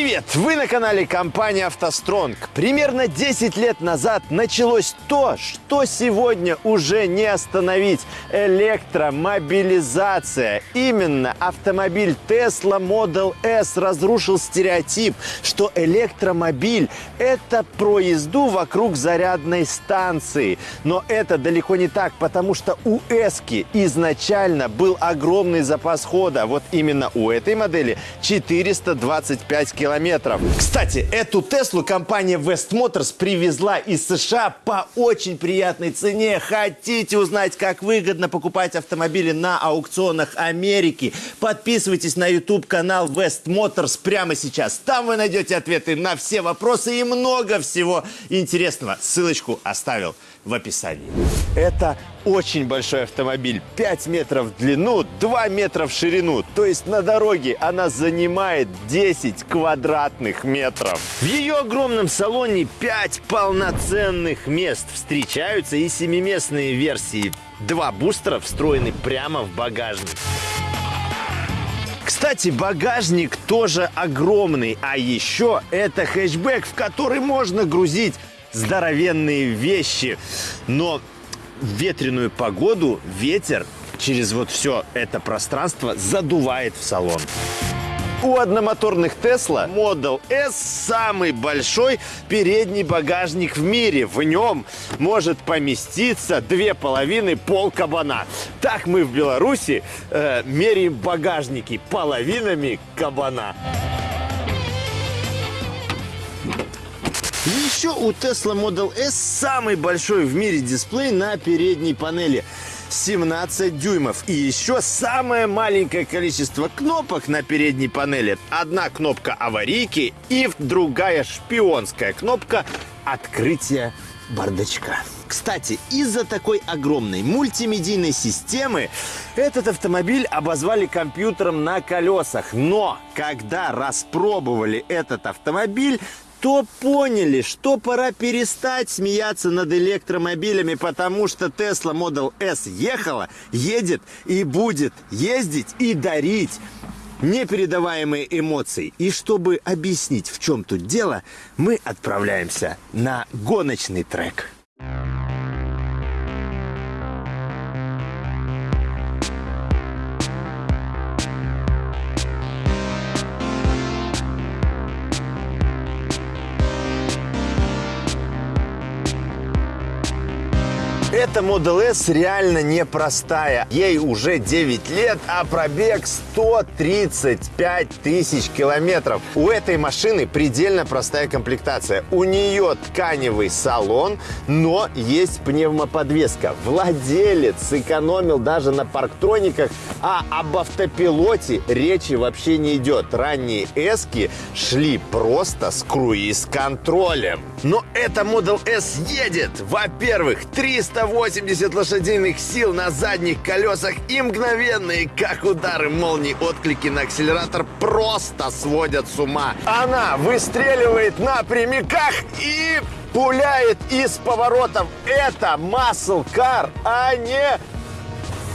Привет! Вы на канале компании «АвтоСтронг». Примерно 10 лет назад началось то, что сегодня уже не остановить. Электромобилизация. Именно автомобиль Tesla Model S разрушил стереотип, что электромобиль – это про езду вокруг зарядной станции. Но это далеко не так, потому что у S изначально был огромный запас хода. Вот именно у этой модели 425 километров. Кстати, эту Теслу компания West Motors привезла из США по очень приятной цене. Хотите узнать, как выгодно покупать автомобили на аукционах Америки? Подписывайтесь на YouTube-канал West Motors прямо сейчас. Там вы найдете ответы на все вопросы и много всего интересного. Ссылочку оставил в описании. Это очень большой автомобиль. 5 метров в длину, 2 метра в ширину. То есть на дороге она занимает 10 квадратных метров. В ее огромном салоне 5 полноценных мест. Встречаются и семиместные версии. Два бустера встроены прямо в багажник. Кстати, багажник тоже огромный. А еще это хэтчбэк, в который можно грузить здоровенные вещи. Но в ветреную погоду ветер через вот все это пространство задувает в салон. У одномоторных Tesla Model S самый большой передний багажник в мире. В нем может поместиться две половины пол кабана. Так мы в Беларуси э, меряем багажники половинами кабана. Еще у Tesla Model S самый большой в мире дисплей на передней панели. 17 дюймов. И еще самое маленькое количество кнопок на передней панели. Одна кнопка аварийки и другая шпионская кнопка открытия бардачка. Кстати, из-за такой огромной мультимедийной системы этот автомобиль обозвали компьютером на колесах. Но когда распробовали этот автомобиль, то поняли, что пора перестать смеяться над электромобилями, потому что Tesla Model S ехала, едет и будет ездить и дарить непередаваемые эмоции. И чтобы объяснить, в чем тут дело, мы отправляемся на гоночный трек. Эта Model S реально непростая. Ей уже 9 лет, а пробег 135 тысяч километров. У этой машины предельно простая комплектация. У нее тканевый салон, но есть пневмоподвеска. Владелец сэкономил даже на парктрониках, а об автопилоте речи вообще не идет. Ранние эски шли просто с круиз-контролем. Но эта Model S едет. Во-первых, 300 180 лошадиных сил на задних колесах и мгновенные, как удары молнии, отклики на акселератор просто сводят с ума. Она выстреливает на прямиках и пуляет из поворотов. Это car, а не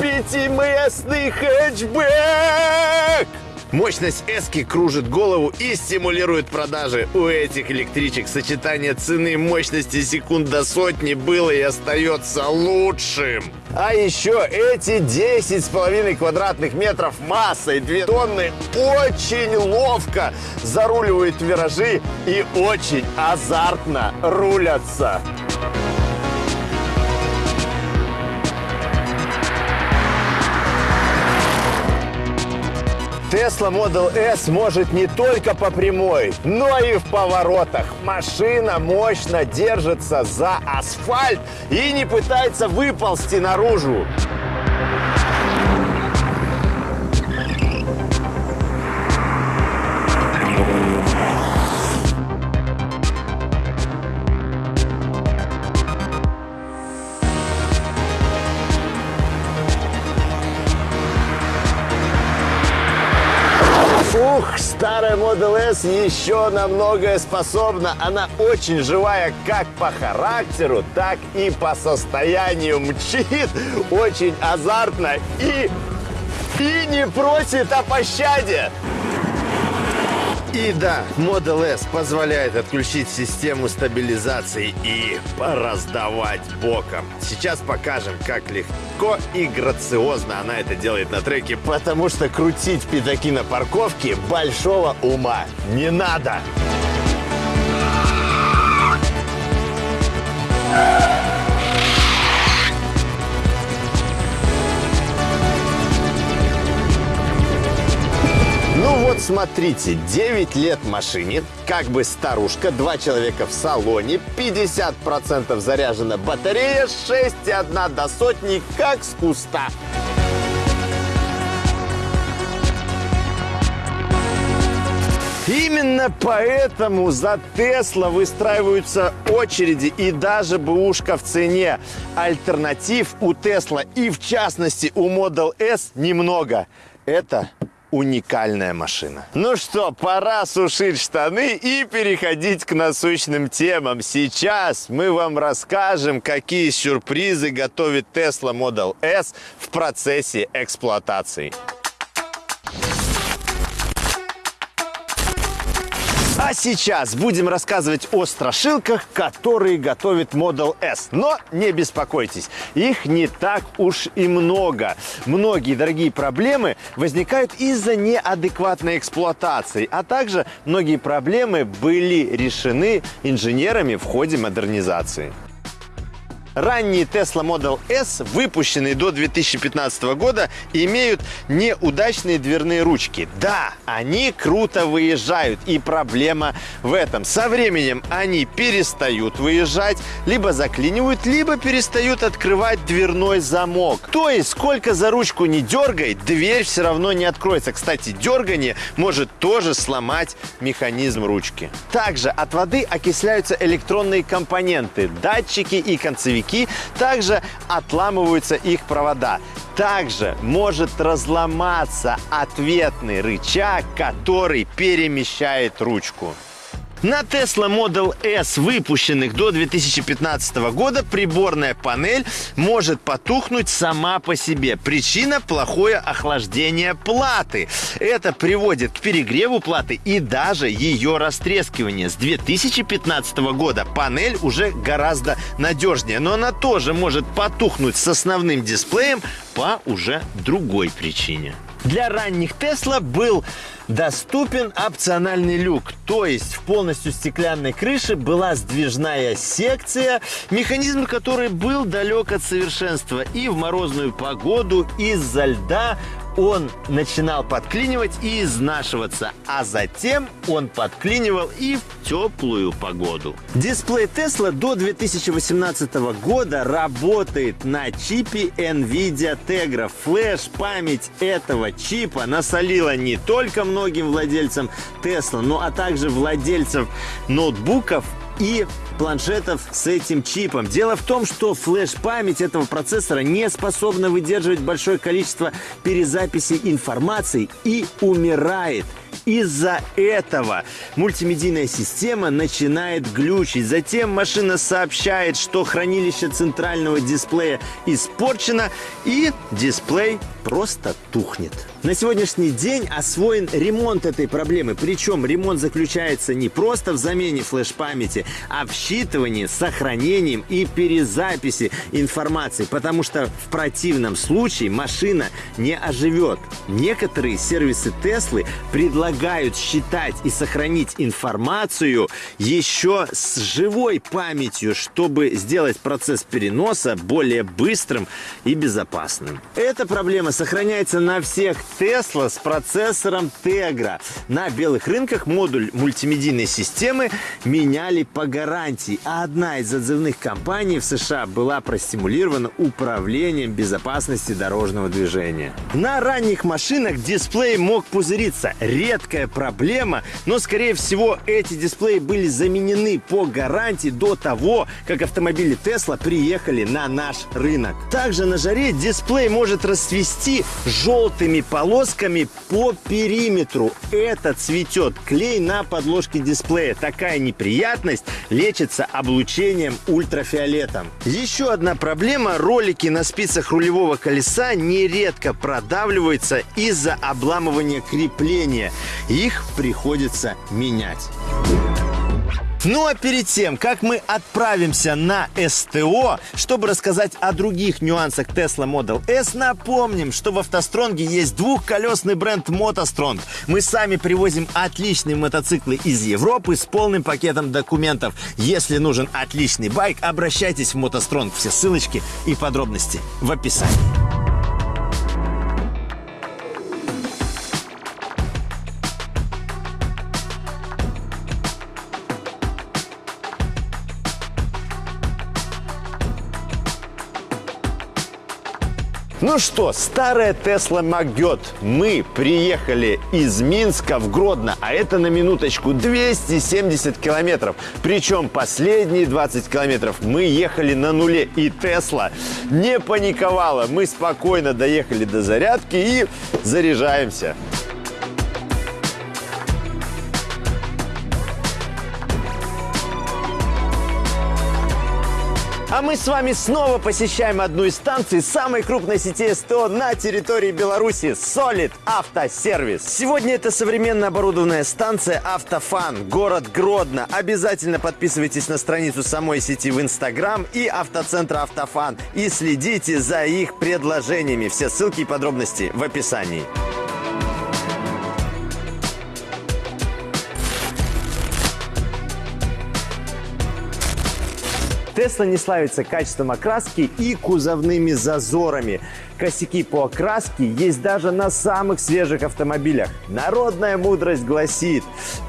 пятиместный хэтчбэк! Мощность эски кружит голову и стимулирует продажи. У этих электричек сочетание цены мощности секунд до сотни было и остается лучшим. А еще эти 10,5 квадратных метров массой 2 тонны очень ловко заруливают виражи и очень азартно рулятся. Tesla Model S может не только по прямой, но и в поворотах. Машина мощно держится за асфальт и не пытается выползти наружу. S еще на многое способна. Она очень живая как по характеру, так и по состоянию. Мчит очень азартно и, и не просит о пощаде. И да, Model S позволяет отключить систему стабилизации и пораздавать боком. Сейчас покажем, как легко и грациозно она это делает на треке, потому что крутить пятаки на парковке большого ума не надо. Ну вот смотрите, 9 лет машине, как бы старушка, два человека в салоне, 50% заряжена батарея, 6,1 до сотни, как с куста. Именно поэтому за Тесла выстраиваются очереди и даже бэушка в цене. Альтернатив у Тесла и в частности у Model S немного. Это уникальная машина. Ну что, пора сушить штаны и переходить к насущным темам. Сейчас мы вам расскажем, какие сюрпризы готовит Tesla Model S в процессе эксплуатации. А сейчас будем рассказывать о страшилках, которые готовит Model S. Но не беспокойтесь, их не так уж и много. Многие дорогие проблемы возникают из-за неадекватной эксплуатации, а также многие проблемы были решены инженерами в ходе модернизации. Ранние Tesla Model S, выпущенные до 2015 года, имеют неудачные дверные ручки. Да, они круто выезжают, и проблема в этом. Со временем они перестают выезжать, либо заклинивают, либо перестают открывать дверной замок. То есть, сколько за ручку не дергай, дверь все равно не откроется. Кстати, дергание может тоже сломать механизм ручки. Также от воды окисляются электронные компоненты, датчики и концевики грузовики, также отламываются их провода. Также может разломаться ответный рычаг, который перемещает ручку. На Tesla Model S, выпущенных до 2015 года, приборная панель может потухнуть сама по себе. Причина – плохое охлаждение платы. Это приводит к перегреву платы и даже ее растрескиванию. С 2015 года панель уже гораздо надежнее, но она тоже может потухнуть с основным дисплеем по уже другой причине. Для ранних Tesla был доступен опциональный люк, то есть в полностью стеклянной крыше была сдвижная секция, механизм которой был далек от совершенства. И в морозную погоду из-за льда он начинал подклинивать и изнашиваться, а затем он подклинивал и в теплую погоду. Дисплей Tesla до 2018 года работает на чипе NVIDIA Tegra. Флеш-память этого чипа насолила не только многим владельцам Tesla, но а также владельцев ноутбуков и планшетов с этим чипом. Дело в том, что флеш-память этого процессора не способна выдерживать большое количество перезаписи информации и умирает. Из-за этого мультимедийная система начинает глючить. Затем машина сообщает, что хранилище центрального дисплея испорчено и дисплей просто тухнет. На сегодняшний день освоен ремонт этой проблемы. Причем ремонт заключается не просто в замене флеш-памяти, а в считывании, сохранением и перезаписи информации. Потому что в противном случае машина не оживет. Некоторые сервисы Теслы предлагают считать и сохранить информацию еще с живой памятью, чтобы сделать процесс переноса более быстрым и безопасным. Эта проблема сохраняется на всех Tesla с процессором Tegra. На белых рынках модуль мультимедийной системы меняли по гарантии, а одна из отзывных компаний в США была простимулирована управлением безопасности дорожного движения. На ранних машинах дисплей мог пузыриться. Редкая проблема, но скорее всего эти дисплеи были заменены по гарантии до того, как автомобили Tesla приехали на наш рынок. Также на жаре дисплей может расцвести желтыми полосками по периметру. Это цветет клей на подложке дисплея. Такая неприятность лечится облучением ультрафиолетом. Еще одна проблема. Ролики на спицах рулевого колеса нередко продавливаются из-за обламывания крепления. Их приходится менять. Ну а перед тем, как мы отправимся на СТО, чтобы рассказать о других нюансах Tesla Model S, напомним, что в автостронге есть двухколесный бренд Мотостронг. Мы сами привозим отличные мотоциклы из Европы с полным пакетом документов. Если нужен отличный байк, обращайтесь в Мотостронг. Все ссылочки и подробности в описании. Ну что, старая Тесла Магет. Мы приехали из Минска в Гродно, а это на минуточку 270 километров. Причем последние 20 километров мы ехали на нуле. И Тесла не паниковала. Мы спокойно доехали до зарядки и заряжаемся. А мы с вами снова посещаем одну из станций самой крупной сети СТО на территории Беларуси – Solid Автосервис. Сегодня это современно оборудованная станция Автофан, город Гродно. Обязательно подписывайтесь на страницу самой сети в Инстаграм и автоцентра Автофан и следите за их предложениями. Все ссылки и подробности в описании. Тесла не славится качеством окраски и кузовными зазорами. Косяки по окраске есть даже на самых свежих автомобилях. Народная мудрость гласит,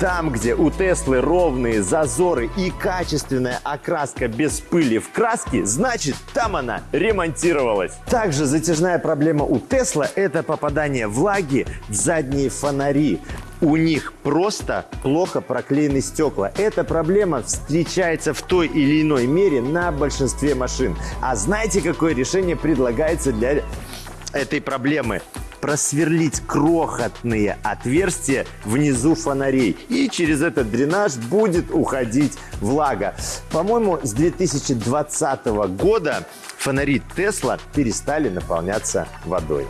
там, где у Теслы ровные зазоры и качественная окраска без пыли в краске, значит, там она ремонтировалась. Также затяжная проблема у Тесла – это попадание влаги в задние фонари у них просто плохо проклеены стекла. Эта проблема встречается в той или иной мере на большинстве машин. А знаете, какое решение предлагается для этой проблемы? просверлить крохотные отверстия внизу фонарей. И через этот дренаж будет уходить влага. По-моему, с 2020 года фонари Тесла перестали наполняться водой.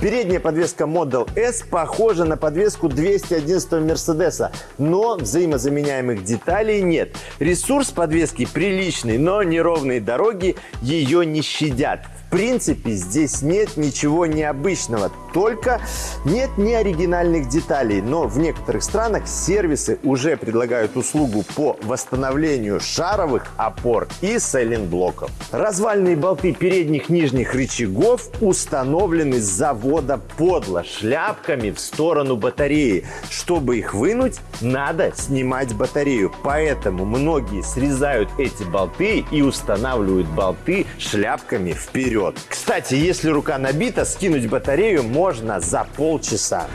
Передняя подвеска Model S похожа на подвеску 211 Мерседеса, но взаимозаменяемых деталей нет. Ресурс подвески приличный, но неровные дороги ее не щадят. В принципе, здесь нет ничего необычного, только нет ни оригинальных деталей. Но в некоторых странах сервисы уже предлагают услугу по восстановлению шаровых опор и сайлентблоков. Развальные болты передних нижних рычагов установлены с завода подло, шляпками в сторону батареи. Чтобы их вынуть, надо снимать батарею. Поэтому многие срезают эти болты и устанавливают болты шляпками вперед вперед. Кстати, если рука набита, скинуть батарею можно за полчаса.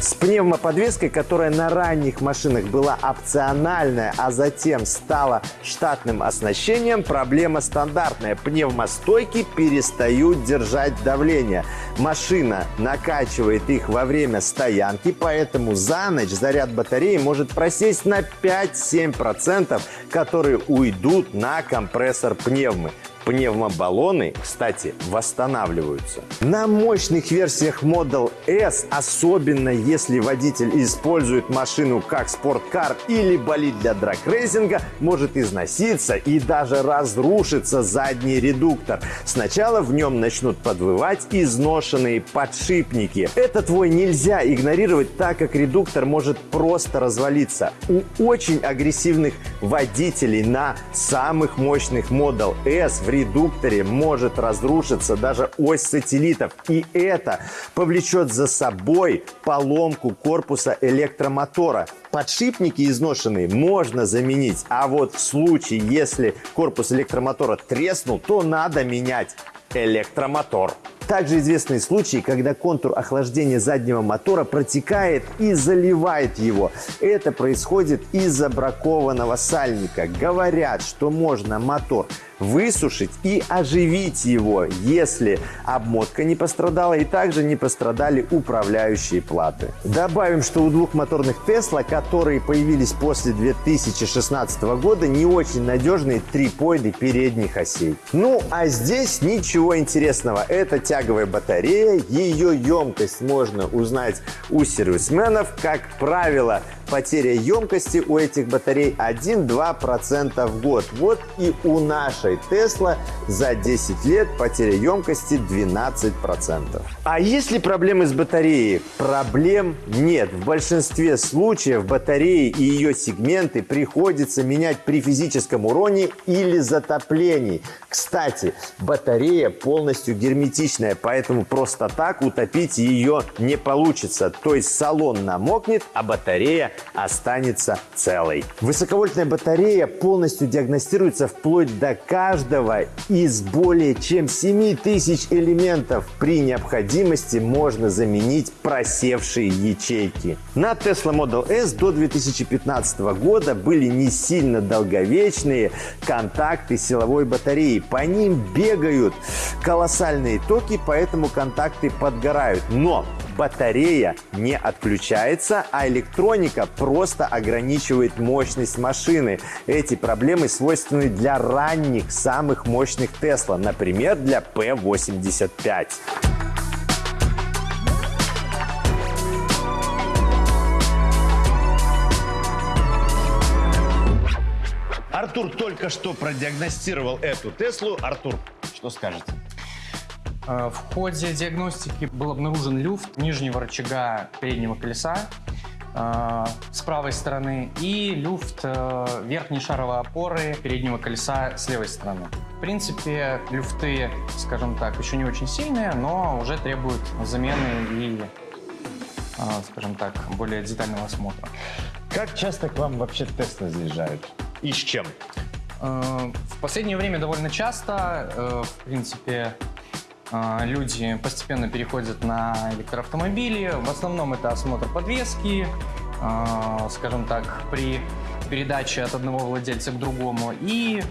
С пневмоподвеской, которая на ранних машинах была опциональная, а затем стала штатным оснащением, проблема стандартная. Пневмостойки перестают держать давление. Машина накачивает их во время стоянки, поэтому за ночь заряд батареи может просесть на 5-7%, которые уйдут на компрессор пневмы. Пневмобаллоны, кстати, восстанавливаются. На мощных версиях Model S, особенно если водитель использует машину как спорткар или болит для драгрейсинга, может износиться и даже разрушиться задний редуктор. Сначала в нем начнут подвывать изношенные подшипники. Этот вой нельзя игнорировать, так как редуктор может просто развалиться. У очень агрессивных водителей на самых мощных Model S в редукторе может разрушиться даже ось сателлитов. И это повлечет за собой поломку корпуса электромотора. Подшипники изношенные можно заменить, а вот в случае, если корпус электромотора треснул, то надо менять электромотор. Также известны случаи, когда контур охлаждения заднего мотора протекает и заливает его. Это происходит из-за бракованного сальника. Говорят, что можно мотор высушить и оживить его, если обмотка не пострадала и также не пострадали управляющие платы. Добавим, что у двухмоторных Tesla, которые появились после 2016 года, не очень надежные трипоиды передних осей. Ну, а здесь ничего интересного. Это тяговая батарея, ее емкость можно узнать у сервисменов. Как правило, потеря емкости у этих батарей 1-2% в год. Вот и у нашей Tesla за 10 лет потеря емкости 12%. А если проблемы с батареей? Проблем нет. В большинстве случаев батареи и ее сегменты приходится менять при физическом уроне или затоплении. Кстати, батарея полностью герметичная, поэтому просто так утопить ее не получится. То есть салон намокнет, а батарея останется целой. Высоковольтная батарея полностью диагностируется вплоть до каждого из более чем 7000 элементов. При необходимости можно заменить просевшие ячейки. На Tesla Model S до 2015 года были не сильно долговечные контакты силовой батареи. По ним бегают колоссальные токи, поэтому контакты подгорают. Но батарея не отключается, а электроника просто ограничивает мощность машины. Эти проблемы свойственны для ранних, самых мощных Tesla, например, для P85. Артур только что продиагностировал эту Теслу. Артур, что скажете? Э, В ходе диагностики был обнаружен люфт нижнего рычага переднего колеса э, с правой стороны и люфт э, верхней шаровой опоры переднего колеса с левой стороны. В принципе, люфты, скажем так, еще не очень сильные, но уже требуют замены и, скажем так, более детального осмотра. Как часто к вам вообще Тесла заезжают? И с чем? В последнее время довольно часто, в принципе, люди постепенно переходят на электроавтомобили. В основном это осмотр подвески, э, скажем так, при передаче от одного владельца к другому. И,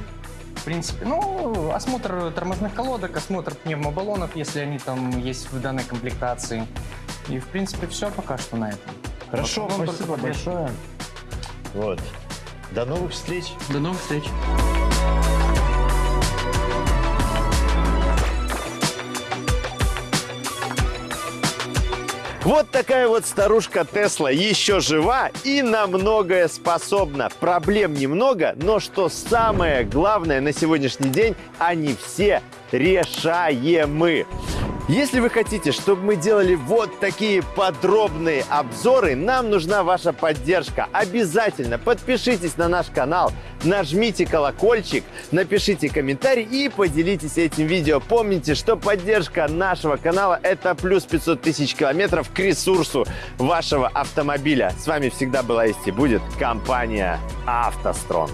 в принципе, ну, осмотр тормозных колодок, осмотр пневмобаллонов, если они там есть в данной комплектации. И, в принципе, все пока что на этом. Хорошо, спасибо большое. Вот. До новых встреч. До новых встреч. Вот такая вот старушка Тесла еще жива и на многое способна. Проблем немного, но что самое главное на сегодняшний день, они все решаемы. Если вы хотите, чтобы мы делали вот такие подробные обзоры, нам нужна ваша поддержка. Обязательно подпишитесь на наш канал, нажмите колокольчик, напишите комментарий и поделитесь этим видео. Помните, что поддержка нашего канала – это плюс 500 тысяч километров к ресурсу вашего автомобиля. С вами всегда была есть и будет компания «АвтоСтрон».